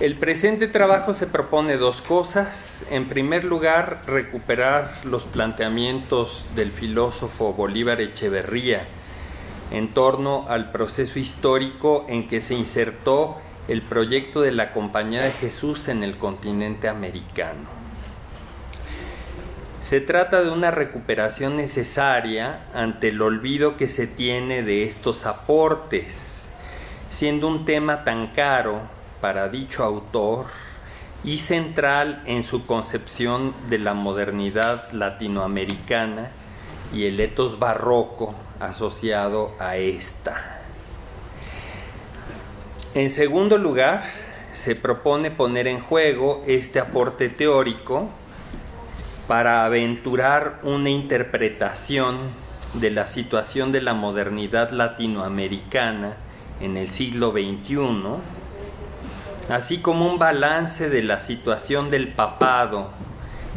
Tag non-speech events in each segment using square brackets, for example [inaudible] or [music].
El presente trabajo se propone dos cosas. En primer lugar, recuperar los planteamientos del filósofo Bolívar Echeverría en torno al proceso histórico en que se insertó el proyecto de la Compañía de Jesús en el continente americano. Se trata de una recuperación necesaria ante el olvido que se tiene de estos aportes, siendo un tema tan caro para dicho autor y central en su concepción de la modernidad latinoamericana y el etos barroco asociado a esta. En segundo lugar, se propone poner en juego este aporte teórico para aventurar una interpretación de la situación de la modernidad latinoamericana en el siglo XXI así como un balance de la situación del papado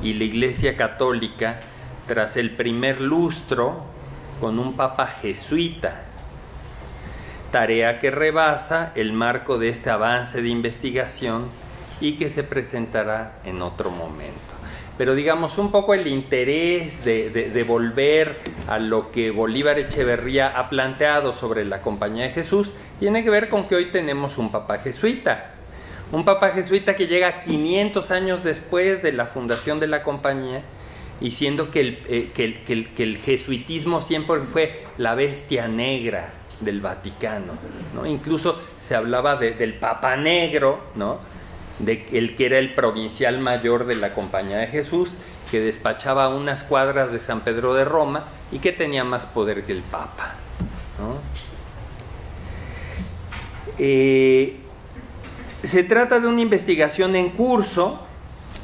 y la Iglesia Católica tras el primer lustro con un papa jesuita, tarea que rebasa el marco de este avance de investigación y que se presentará en otro momento. Pero digamos un poco el interés de, volver a lo que Bolívar Echeverría ha planteado sobre la Compañía de Jesús tiene que ver con que hoy tenemos un papa jesuita un papa jesuita que llega 500 años después de la fundación de la compañía y siendo que el, eh, que el, jesuitismo siempre fue la bestia negra del Vaticano. ¿no? Incluso se hablaba del Papa Negro, ¿no? de el que era el provincial mayor de la Compañía de Jesús, que despachaba unas cuadras de San Pedro de Roma y que tenía más poder que el Papa. ¿no? Eh, se trata de una investigación en curso,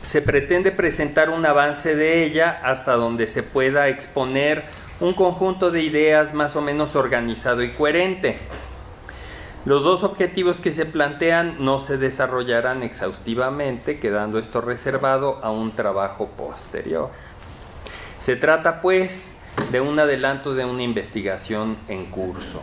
se pretende presentar un avance de ella hasta donde se pueda exponer un conjunto de ideas más o menos organizado y coherente. Los dos objetivos que se plantean no se desarrollarán exhaustivamente, quedando esto reservado a un trabajo posterior. Se trata pues de un adelanto de una investigación en curso.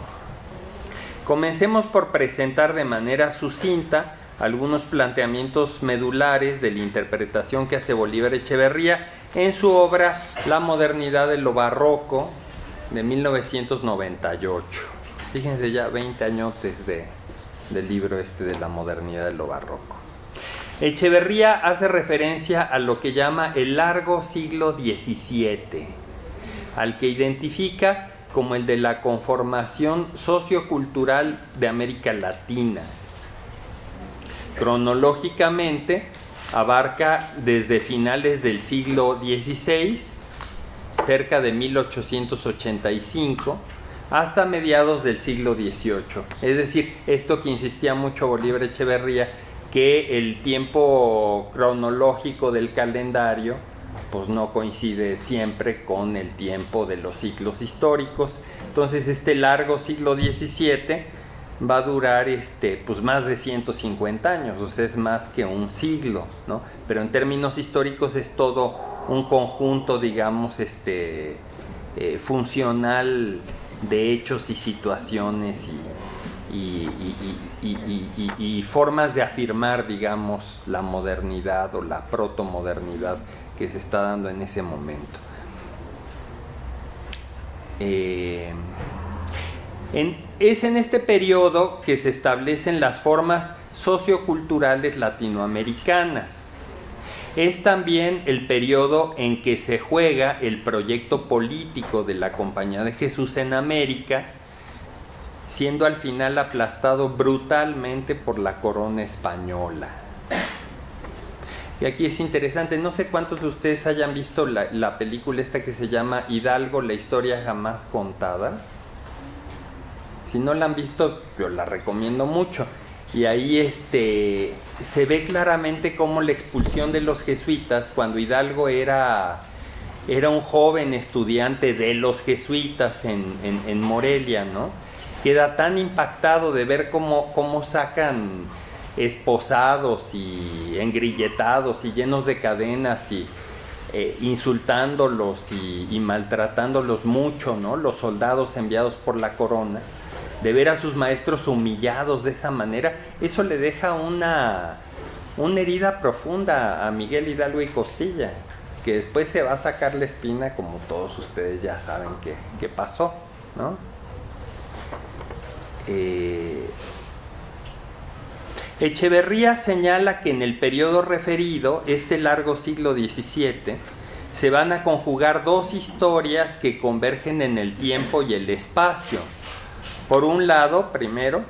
Comencemos por presentar de manera sucinta algunos planteamientos medulares de la interpretación que hace Bolívar Echeverría en su obra La modernidad de lo barroco de 1998. Fíjense ya 20 añotes de, del libro este de la modernidad de lo barroco. Echeverría hace referencia a lo que llama el largo siglo XVII, al que identifica como el de la conformación sociocultural de América Latina, Cronológicamente abarca desde finales del siglo XVI, cerca de 1885, hasta mediados del siglo XVIII. Es decir, esto que insistía mucho Bolívar Echeverría, que el tiempo cronológico del calendario pues no coincide siempre con el tiempo de los ciclos históricos. Entonces este largo siglo XVII va a durar este, pues más de 150 años, o sea, es más que un siglo, ¿no? Pero en términos históricos es todo un conjunto, digamos, este, eh, funcional de hechos y situaciones y, y, formas de afirmar, digamos, la modernidad o la protomodernidad que se está dando en ese momento. Eh, es en este periodo que se establecen las formas socioculturales latinoamericanas. Es también el periodo en que se juega el proyecto político de la Compañía de Jesús en América, siendo al final aplastado brutalmente por la corona española. Y aquí es interesante, no sé cuántos de ustedes hayan visto la, la película esta que se llama Hidalgo, la historia jamás contada si no la han visto, yo la recomiendo mucho. Y ahí este, se ve claramente cómo la expulsión de los jesuitas, cuando Hidalgo era, era un joven estudiante de los jesuitas en, Morelia, ¿no? Queda tan impactado de ver cómo, cómo sacan esposados y engrilletados y llenos de cadenas y eh, insultándolos y, y, maltratándolos mucho, ¿no? Los soldados enviados por la corona de ver a sus maestros humillados de esa manera, eso le deja una, una herida profunda a Miguel Hidalgo y Costilla, que después se va a sacar la espina como todos ustedes ya saben que, pasó, ¿no? Eh, Echeverría señala que en el periodo referido, este largo siglo XVII, se van a conjugar dos historias que convergen en el tiempo y el espacio. Por un lado, primero,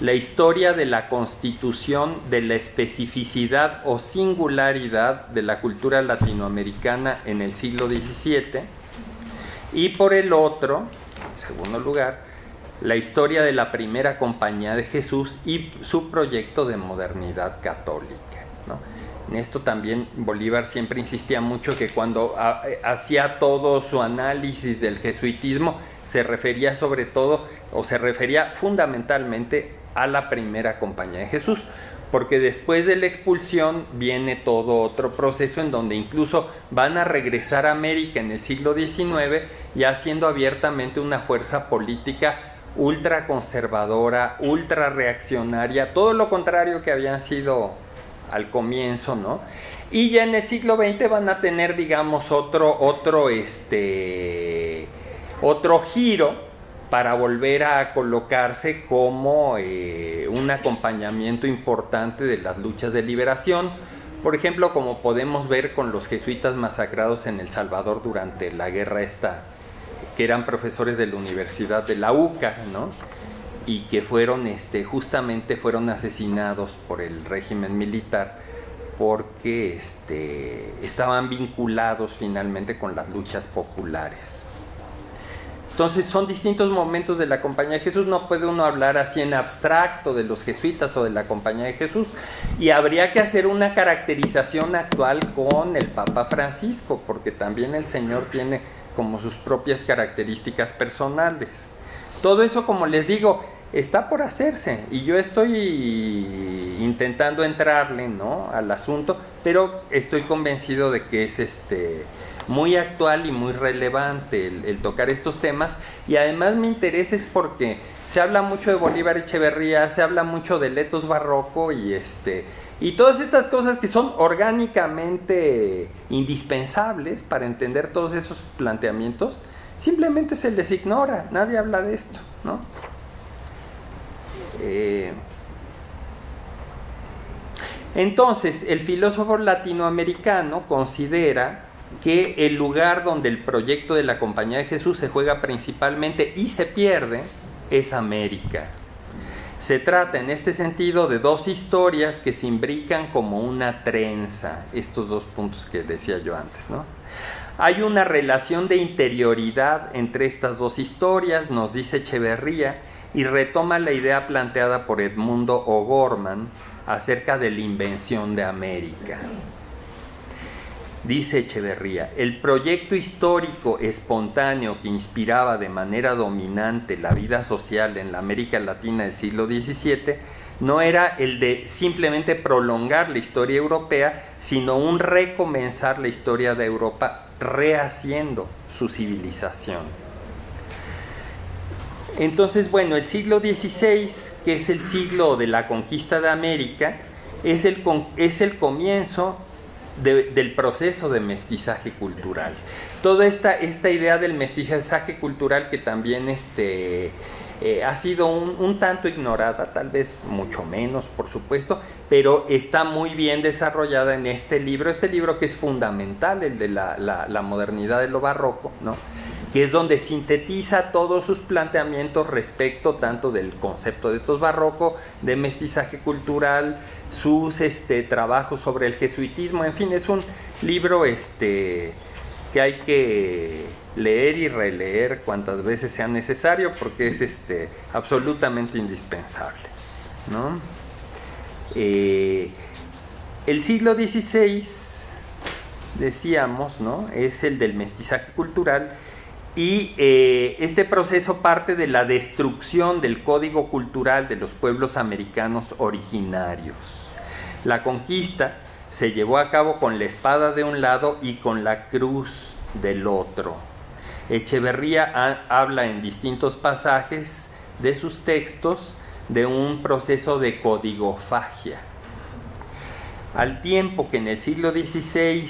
la historia de la constitución de la especificidad o singularidad de la cultura latinoamericana en el siglo XVII y por el otro, en segundo lugar, la historia de la primera compañía de Jesús y su proyecto de modernidad católica. En esto también Bolívar siempre insistía mucho que cuando eh, hacía todo su análisis del jesuitismo se refería sobre todo o se refería fundamentalmente a la primera compañía de Jesús, porque después de la expulsión viene todo otro proceso en donde incluso van a regresar a América en el siglo XIX ya siendo abiertamente una fuerza política ultra conservadora, ultra reaccionaria, todo lo contrario que habían sido al comienzo, ¿no? Y ya en el siglo XX van a tener, digamos, otro, otro, este, otro giro para volver a colocarse como eh, un acompañamiento importante de las luchas de liberación. Por ejemplo, como podemos ver con los jesuitas masacrados en El Salvador durante la guerra esta, que eran profesores de la Universidad de la UCA, ¿no? y que fueron este, justamente fueron asesinados por el régimen militar porque este, estaban vinculados finalmente con las luchas populares. Entonces son distintos momentos de la Compañía de Jesús, no puede uno hablar así en abstracto de los jesuitas o de la Compañía de Jesús y habría que hacer una caracterización actual con el Papa Francisco, porque también el Señor tiene como sus propias características personales. Todo eso, como les digo, está por hacerse y yo estoy intentando entrarle ¿no? al asunto, pero estoy convencido de que es este, muy actual y muy relevante el, tocar estos temas y además me interesa es porque se habla mucho de Bolívar Echeverría, se habla mucho de Letos Barroco y este y todas estas cosas que son orgánicamente indispensables para entender todos esos planteamientos, simplemente se les ignora, nadie habla de esto, ¿no? Eh, entonces, el filósofo latinoamericano considera que el lugar donde el proyecto de la Compañía de Jesús se juega principalmente y se pierde es América. Se trata en este sentido de dos historias que se imbrican como una trenza, estos dos puntos que decía yo antes. ¿no? Hay una relación de interioridad entre estas dos historias, nos dice Echeverría, y retoma la idea planteada por Edmundo O'Gorman acerca de la invención de América. Dice Echeverría, el proyecto histórico espontáneo que inspiraba de manera dominante la vida social en la América Latina del siglo XVII no era el de simplemente prolongar la historia europea, sino un recomenzar la historia de Europa rehaciendo su civilización. Entonces, bueno, el siglo XVI, que es el siglo de la conquista de América, es el, es el comienzo del proceso de mestizaje cultural. Toda esta, esta idea del mestizaje cultural que también este, eh, ha sido un, tanto ignorada, tal vez mucho menos, por supuesto, pero está muy bien desarrollada en este libro, este libro que es fundamental, el de la, la modernidad de lo barroco, ¿no? que es donde sintetiza todos sus planteamientos respecto tanto del concepto de tos barroco, de mestizaje cultural, sus este, trabajos sobre el jesuitismo, en fin, es un libro este, que hay que leer y releer cuantas veces sea necesario porque es este, absolutamente indispensable. Eh, el siglo XVI, decíamos, ¿no? es el del mestizaje cultural, y eh, este proceso parte de la destrucción del código cultural de los pueblos americanos originarios. La conquista se llevó a cabo con la espada de un lado y con la cruz del otro. Echeverría habla en distintos pasajes de sus textos de un proceso de codigofagia. Al tiempo que en el siglo XVI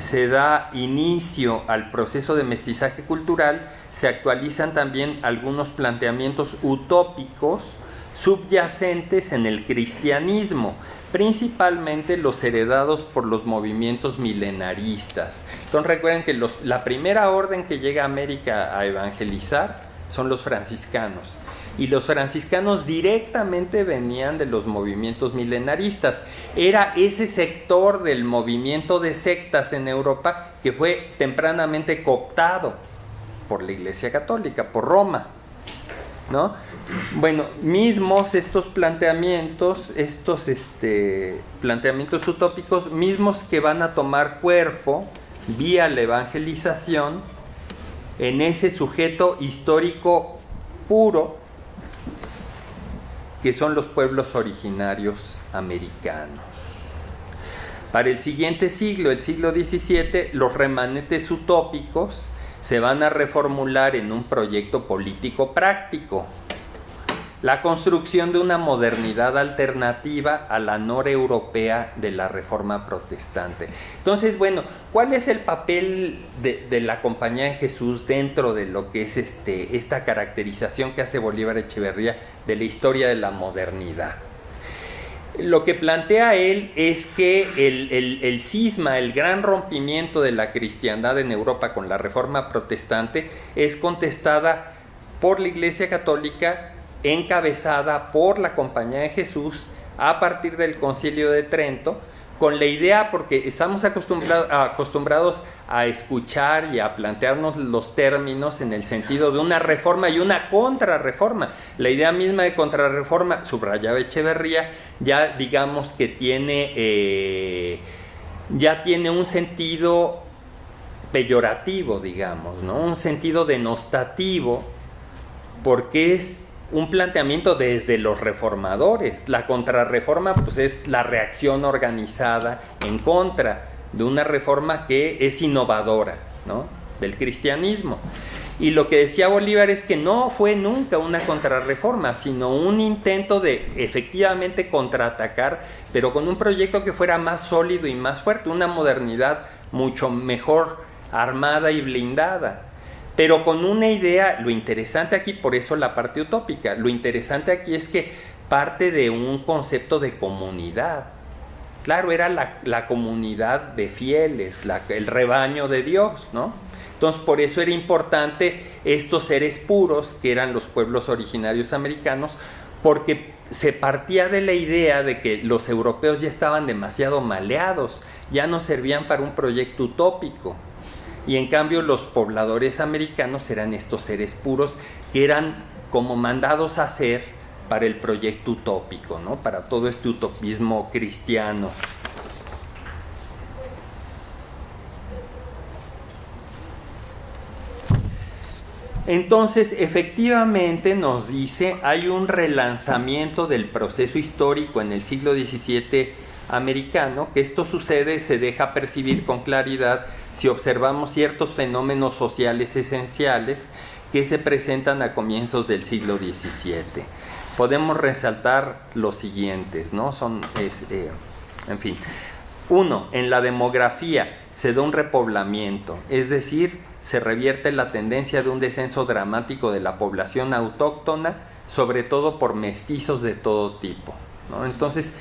se da inicio al proceso de mestizaje cultural, se actualizan también algunos planteamientos utópicos subyacentes en el cristianismo, principalmente los heredados por los movimientos milenaristas. Entonces recuerden que la primera orden que llega a América a evangelizar son los franciscanos. Y los franciscanos directamente venían de los movimientos milenaristas. Era ese sector del movimiento de sectas en Europa que fue tempranamente cooptado por la Iglesia Católica, por Roma. ¿no? Bueno, mismos estos planteamientos, estos este, planteamientos utópicos, mismos que van a tomar cuerpo vía la evangelización en ese sujeto histórico puro que son los pueblos originarios americanos. Para el siguiente siglo, el siglo XVII, los remanentes utópicos se van a reformular en un proyecto político práctico, la construcción de una modernidad alternativa a la europea de la reforma protestante. Entonces, bueno, ¿cuál es el papel de, la Compañía de Jesús dentro de lo que es este, esta caracterización que hace Bolívar Echeverría de la historia de la modernidad? Lo que plantea él es que el, el cisma, el gran rompimiento de la cristiandad en Europa con la reforma protestante es contestada por la Iglesia Católica encabezada por la Compañía de Jesús a partir del Concilio de Trento, con la idea, porque estamos acostumbrados a escuchar y a plantearnos los términos en el sentido de una reforma y una contrarreforma. La idea misma de contrarreforma, subrayaba Echeverría, ya digamos que tiene, eh, ya tiene un sentido peyorativo, digamos, ¿no? un sentido denostativo, porque es un planteamiento desde los reformadores. La contrarreforma pues, es la reacción organizada en contra de una reforma que es innovadora ¿no? del cristianismo. Y lo que decía Bolívar es que no fue nunca una contrarreforma, sino un intento de efectivamente contraatacar, pero con un proyecto que fuera más sólido y más fuerte, una modernidad mucho mejor armada y blindada pero con una idea, lo interesante aquí, por eso la parte utópica, lo interesante aquí es que parte de un concepto de comunidad. Claro, era la, comunidad de fieles, el rebaño de Dios, ¿no? Entonces, por eso era importante estos seres puros, que eran los pueblos originarios americanos, porque se partía de la idea de que los europeos ya estaban demasiado maleados, ya no servían para un proyecto utópico, y en cambio los pobladores americanos eran estos seres puros que eran como mandados a ser para el proyecto utópico, ¿no? para todo este utopismo cristiano. Entonces, efectivamente nos dice, hay un relanzamiento del proceso histórico en el siglo XVII americano, que esto sucede, se deja percibir con claridad si observamos ciertos fenómenos sociales esenciales que se presentan a comienzos del siglo XVII. Podemos resaltar los siguientes, ¿no? Son, eh, en fin. Uno, en la demografía se da un repoblamiento, es decir, se revierte la tendencia de un descenso dramático de la población autóctona, sobre todo por mestizos de todo tipo. Entonces,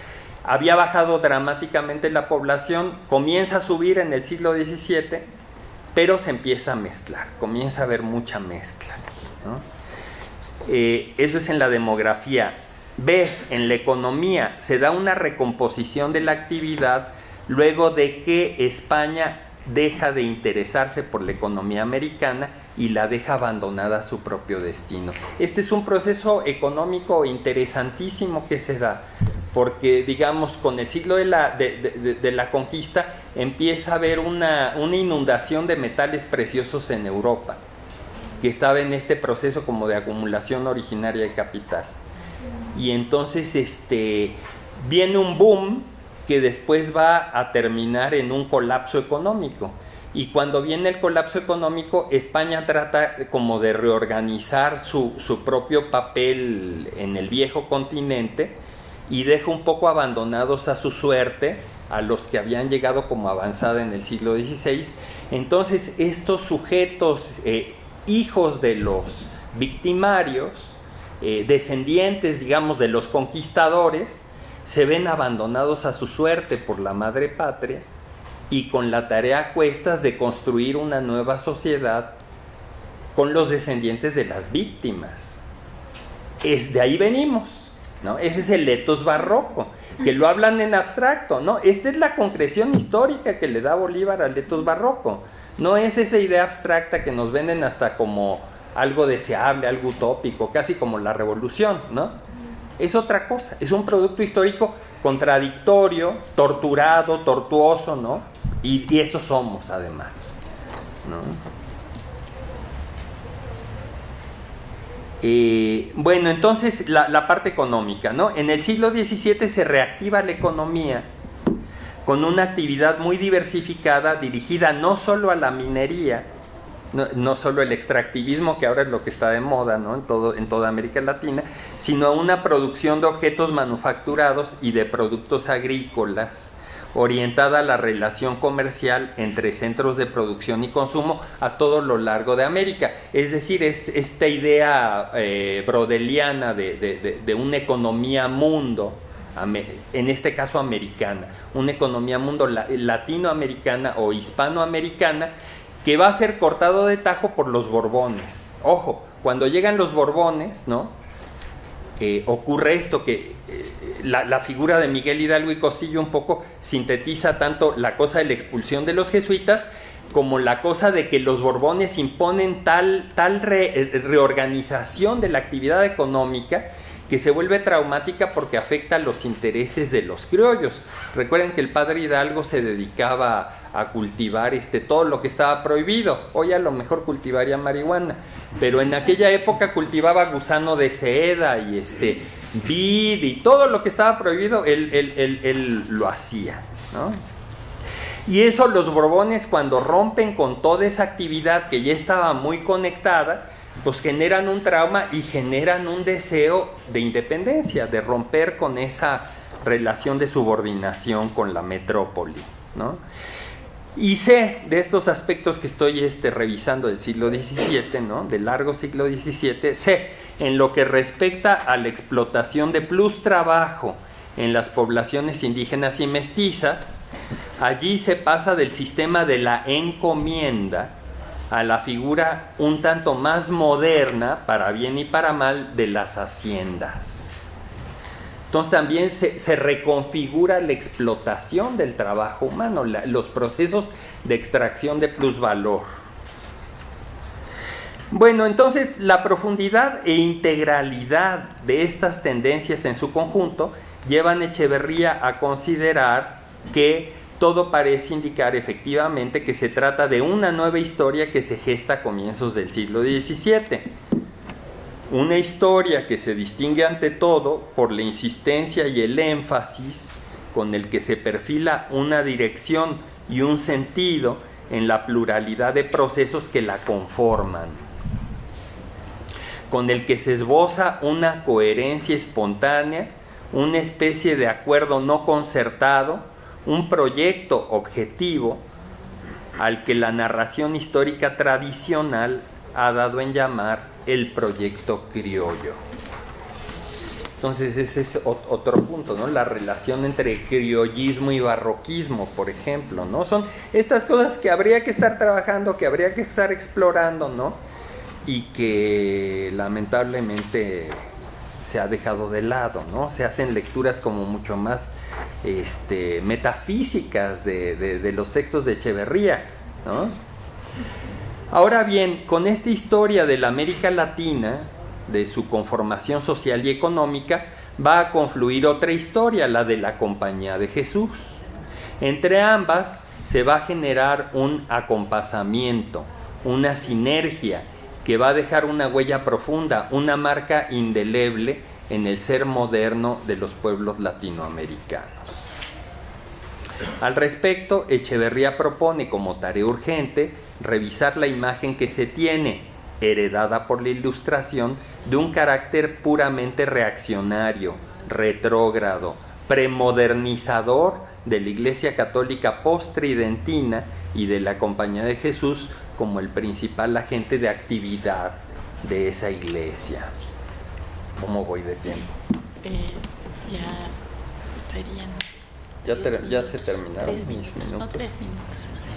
había bajado dramáticamente la población, comienza a subir en el siglo XVII, pero se empieza a mezclar, comienza a haber mucha mezcla. Eh, eso es en la demografía. B, en la economía, se da una recomposición de la actividad luego de que España deja de interesarse por la economía americana y la deja abandonada a su propio destino. Este es un proceso económico interesantísimo que se da, porque digamos con el siglo de la, de, la conquista empieza a haber una, una, inundación de metales preciosos en Europa, que estaba en este proceso como de acumulación originaria de capital. Y entonces este, viene un boom que después va a terminar en un colapso económico. y cuando viene el colapso económico, España trata como de reorganizar su, su propio papel en el viejo continente y deja un poco abandonados a su suerte a los que habían llegado como avanzada en el siglo XVI. Entonces estos sujetos, eh, hijos de los victimarios, eh, descendientes, digamos, de los conquistadores, se ven abandonados a su suerte por la madre patria y con la tarea a cuestas de construir una nueva sociedad con los descendientes de las víctimas. Es de ahí venimos, ¿no? Ese es el etos barroco, que lo hablan en abstracto, ¿no? Esta es la concreción histórica que le da Bolívar al etos barroco. No es esa idea abstracta que nos venden hasta como algo deseable, algo utópico, casi como la revolución, ¿no? Es otra cosa, es un producto histórico contradictorio, torturado, tortuoso, ¿no? Y, eso somos además. Eh, bueno, entonces la, parte económica, ¿no? En el siglo XVII se reactiva la economía con una actividad muy diversificada dirigida no solo a la minería, no, solo el extractivismo, que ahora es lo que está de moda ¿no? en, en toda América Latina, sino a una producción de objetos manufacturados y de productos agrícolas orientada a la relación comercial entre centros de producción y consumo a todo lo largo de América. Es decir, es esta idea eh, brodeliana de, una economía mundo, en este caso americana, una economía mundo latinoamericana o hispanoamericana, que va a ser cortado de tajo por los Borbones. Ojo, cuando llegan los Borbones, ¿no? Ocurre esto que eh, la, figura de Miguel Hidalgo y Costillo un poco sintetiza tanto la cosa de la expulsión de los jesuitas como la cosa de que los Borbones imponen tal, tal eh, reorganización de la actividad económica que se vuelve traumática porque afecta los intereses de los criollos. Recuerden que el padre Hidalgo se dedicaba a cultivar este, todo lo que estaba prohibido. Hoy a lo mejor cultivaría marihuana, pero en aquella época cultivaba gusano de seda y este, vid y todo lo que estaba prohibido, él, él lo hacía. ¿no? Y eso los Borbones cuando rompen con toda esa actividad que ya estaba muy conectada, pues generan un trauma y generan un deseo de independencia, de romper con esa relación de subordinación con la metrópoli. ¿no? Y sé de estos aspectos que estoy este, revisando del siglo XVII, ¿no? del largo siglo XVII, sé en lo que respecta a la explotación de plus trabajo en las poblaciones indígenas y mestizas, allí se pasa del sistema de la encomienda, a la figura un tanto más moderna, para bien y para mal, de las haciendas. Entonces también se, reconfigura la explotación del trabajo humano, los procesos de extracción de plusvalor. Bueno, entonces la profundidad e integralidad de estas tendencias en su conjunto llevan a Echeverría a considerar que todo parece indicar efectivamente que se trata de una nueva historia que se gesta a comienzos del siglo XVII. Una historia que se distingue ante todo por la insistencia y el énfasis con el que se perfila una dirección y un sentido en la pluralidad de procesos que la conforman, con el que se esboza una coherencia espontánea, una especie de acuerdo no concertado, un proyecto objetivo al que la narración histórica tradicional ha dado en llamar el proyecto criollo. Entonces ese es otro punto, ¿no? La relación entre criollismo y barroquismo, por ejemplo, ¿no? Son estas cosas que habría que estar trabajando, que habría que estar explorando, ¿no? Y que lamentablemente se ha dejado de lado, ¿no? Se hacen lecturas como mucho más este, metafísicas de, los textos de Echeverría, Ahora bien, con esta historia de la América Latina, de su conformación social y económica, va a confluir otra historia, la de la Compañía de Jesús. Entre ambas se va a generar un acompasamiento, una sinergia que va a dejar una huella profunda, una marca indeleble en el ser moderno de los pueblos latinoamericanos. Al respecto, Echeverría propone como tarea urgente revisar la imagen que se tiene, heredada por la ilustración, de un carácter puramente reaccionario, retrógrado, premodernizador de la Iglesia Católica postridentina y de la Compañía de Jesús como el principal agente de actividad de esa iglesia. ¿Cómo voy de tiempo? Eh, ya serían. Ya, se terminaron tres mis minutos, No, minutos. tres minutos más.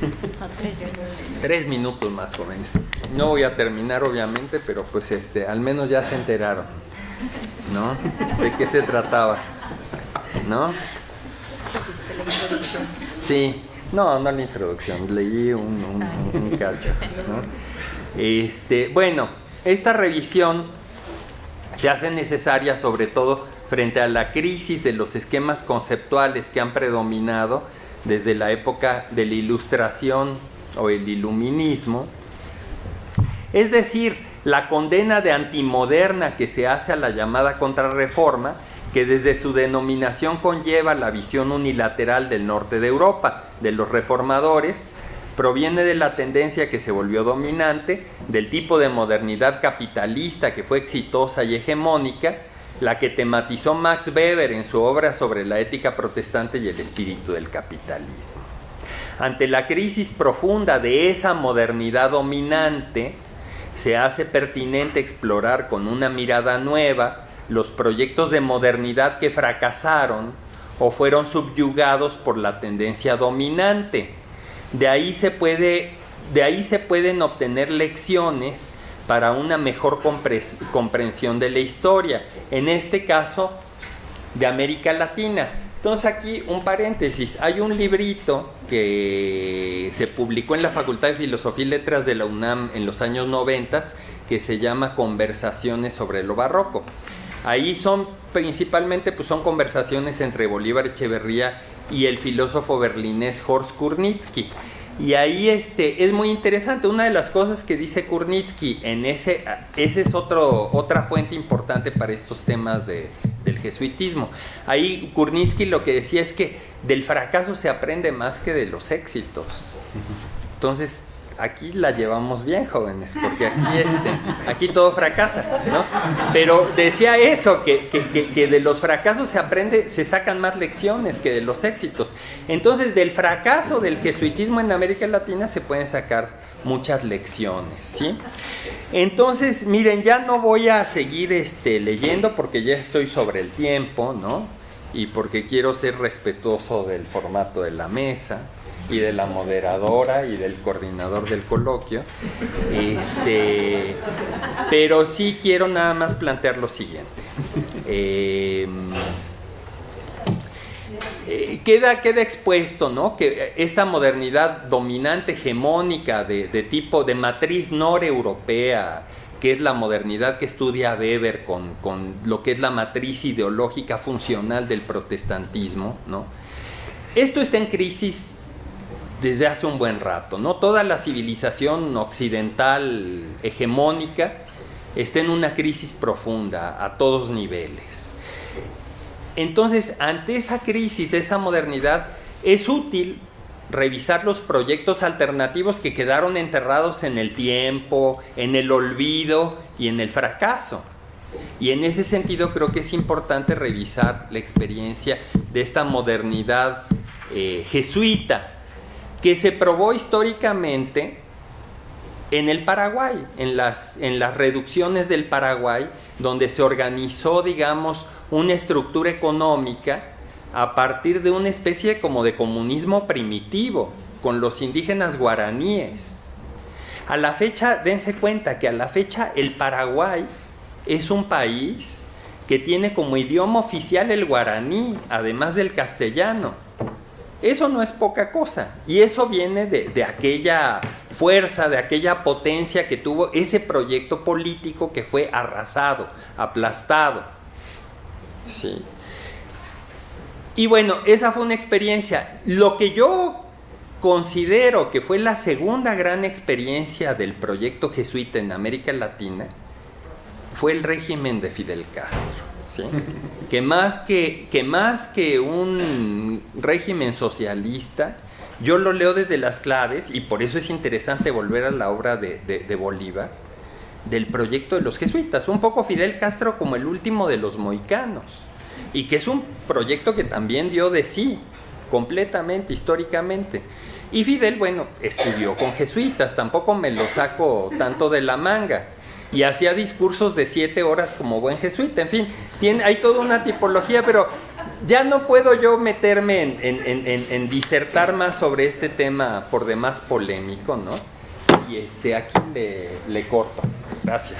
[laughs] No, tres minutos. Tres minutos más, jóvenes. No voy a terminar, obviamente, pero pues este, al menos ya se enteraron, ¿no? De qué se trataba, ¿no? Sí, no, no la introducción, leí un, un, un- un cacho, ¿no? Este, bueno, esta revisión se hace necesaria sobre todo frente a la crisis de los esquemas conceptuales que han predominado desde la época de la ilustración o el iluminismo, es decir, la condena de antimoderna que se hace a la llamada contrarreforma, que desde su denominación conlleva la visión unilateral del norte de Europa, de los reformadores, proviene de la tendencia que se volvió dominante, del tipo de modernidad capitalista que fue exitosa y hegemónica, la que tematizó Max Weber en su obra sobre la ética protestante y el espíritu del capitalismo. Ante la crisis profunda de esa modernidad dominante, se hace pertinente explorar con una mirada nueva los proyectos de modernidad que fracasaron o fueron subyugados por la tendencia dominante. De ahí se, puede, de ahí se pueden obtener lecciones para una mejor comprensión de la historia, en este caso de América Latina. Entonces aquí un paréntesis, hay un librito que se publicó en la Facultad de Filosofía y Letras de la UNAM en los años 90 que se llama Conversaciones sobre lo Barroco. Ahí son principalmente pues son conversaciones entre Bolívar Echeverría y el filósofo berlinés Horst Kurnitsky. Y ahí este, es muy interesante. Una de las cosas que dice Kurnitsky en ese, ese es otro, otra fuente importante para estos temas de, del jesuitismo. Ahí Kurnitsky lo que decía es que del fracaso se aprende más que de los éxitos. Entonces, aquí la llevamos bien, jóvenes, porque aquí, este, aquí todo fracasa, ¿no? Pero decía eso, que, que- que- de los fracasos se aprende, se sacan más lecciones que de los éxitos. Entonces, del fracaso del jesuitismo en América Latina se pueden sacar muchas lecciones, ¿sí? Entonces, miren, ya no voy a seguir este, leyendo porque ya estoy sobre el tiempo, ¿no? Y porque quiero ser respetuoso del formato de la mesa y de la moderadora y del coordinador del coloquio. Este, pero sí quiero nada más plantear lo siguiente. Em, eh, queda, queda expuesto, ¿no? Que esta modernidad dominante, hegemónica, de, de tipo de matriz noreuropea, que es la modernidad que estudia Weber con, con lo que es la matriz ideológica funcional del protestantismo, ¿no? Esto está en crisis desde hace un buen rato, ¿no? Toda la civilización occidental hegemónica está en una crisis profunda a todos niveles. Entonces, ante esa crisis, esa modernidad, es útil revisar los proyectos alternativos que quedaron enterrados en el tiempo, en el olvido y en el fracaso. Y en ese sentido creo que es importante revisar la experiencia de esta modernidad eh, jesuita, que se probó históricamente en el Paraguay, en las, en las reducciones del Paraguay, donde se organizó, digamos, una estructura económica a partir de una especie como de comunismo primitivo, con los indígenas guaraníes. A la fecha, dense cuenta que a la fecha el Paraguay es un país que tiene como idioma oficial el guaraní, además del castellano. Eso no es poca cosa. Y eso viene de, de, aquella fuerza, de aquella potencia que tuvo ese proyecto político que fue arrasado, aplastado. Sí. Y bueno, esa fue una experiencia. Lo que yo considero que fue la segunda gran experiencia del proyecto jesuita en América Latina fue el régimen de Fidel Castro. Que, más que, que más que un régimen socialista, yo lo leo desde las claves, y por eso es interesante volver a la obra de, de, de Bolívar, del proyecto de los jesuitas, un poco Fidel Castro como el último de los moicanos, y que es un proyecto que también dio de sí, completamente, históricamente. Y Fidel, bueno, estudió con jesuitas, tampoco me lo saco tanto de la manga. Y hacía discursos de siete horas como buen jesuita. En fin, tiene, hay toda una tipología, pero ya no puedo yo meterme en, en, en, en, disertar más sobre este tema por demás polémico, ¿no? Y este, aquí le, le corto. Gracias.